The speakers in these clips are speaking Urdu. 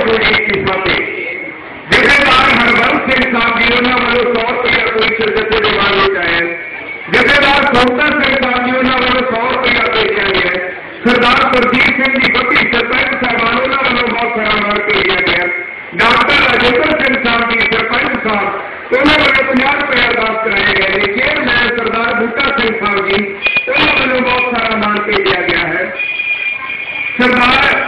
کوئی ایک جیسے دار ہر ورگ سے حساب دیونا والے سو روپیہ کوئی شرکت سے مان لیتا ہے جیسے دار سوتا سے حساب دیونا والے سو روپیہ پیش آئے سردار پردیپ سنگھ کی بکری سرپنچ صاحب والوں بہت سارا مار کے لیا گیا ڈاکٹر راجیندر سنگھ صاحب جی سرپنچ صاحب انہوں نے پناہ روپے آزاد کرائے گئے چیئرمین سردار بھٹا سنگھ صاحب جی انہوں نے بہت سارا مان کے دیا گیا ہے سردار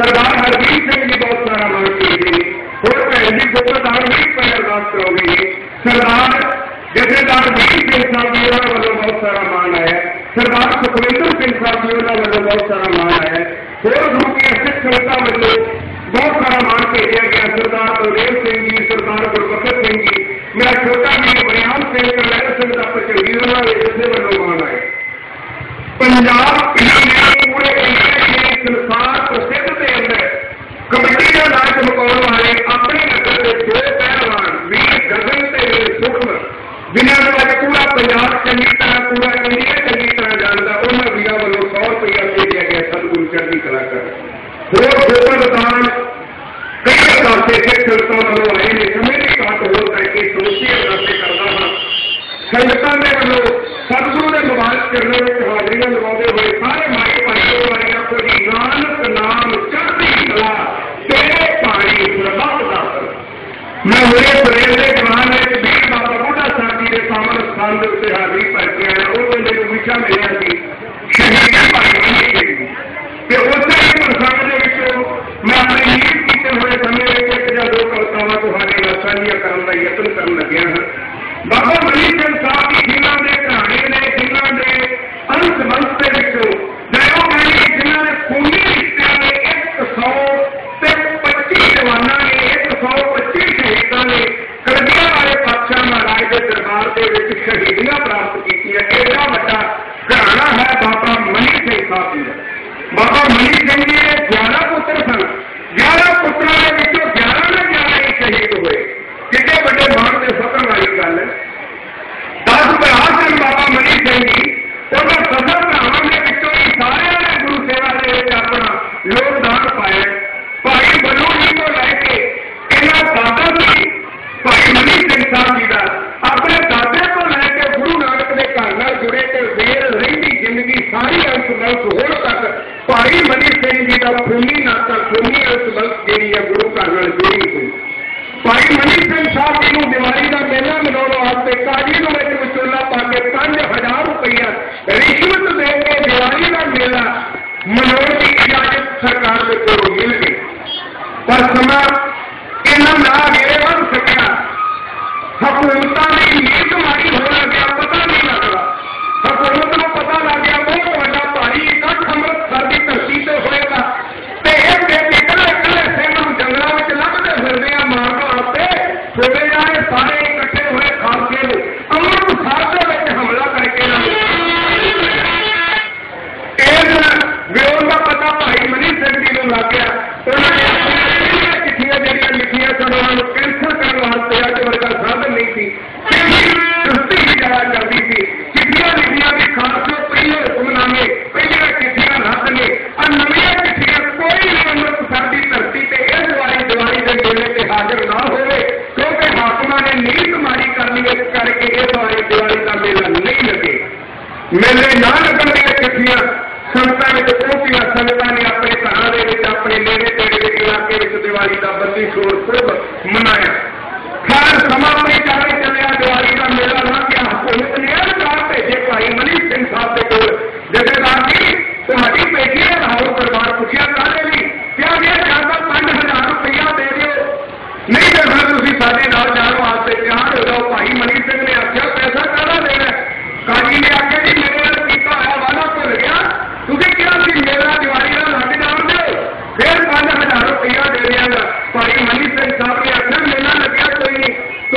سردار ہرجیت سنگھ جی بہت سارا مان کیے تھے اور پہلے جی کو سردار نہیں پہلے ارداس کرو گے سردار جیسے دار ویل سنگھ صاحب جی انہوں نے بہت سارا مان ہے۔ سردار سکھوندر سنگھ صاحب جی انہوں نے بہت سارا مان ہے۔ اور ہمیں سکھ سنگتا وجہ بہت سارا مان بھیجا گیا سردار بلدیو سنگھ جی سردار گربخت سنگھ جی میرا چھوٹا بھی بریان سنگھ کا لہر سنگھ کا چنگی انہوں نے جسے بنو مان ہے۔ پنجاب کرنے ملیا میں ہوئے دو کلکاوا تمہارے لاسانیاں یتن کرنے لگیا ہوں بہت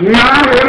Nada